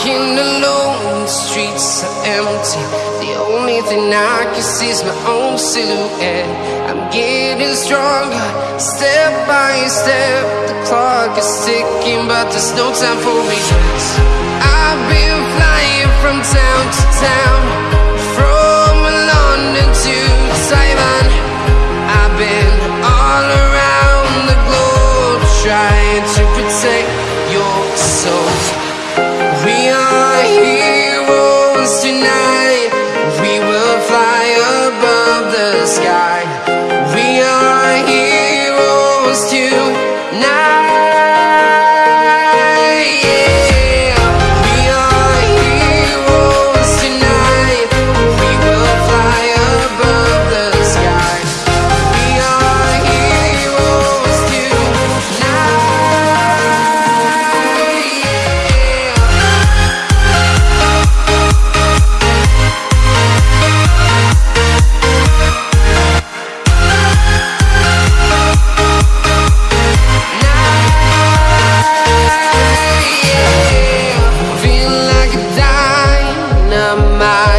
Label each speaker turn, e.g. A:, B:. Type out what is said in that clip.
A: Walking alone, the streets are empty. The only thing I can see is my own silhouette. I'm getting stronger, step by step. The clock is ticking, but there's no time for regrets. my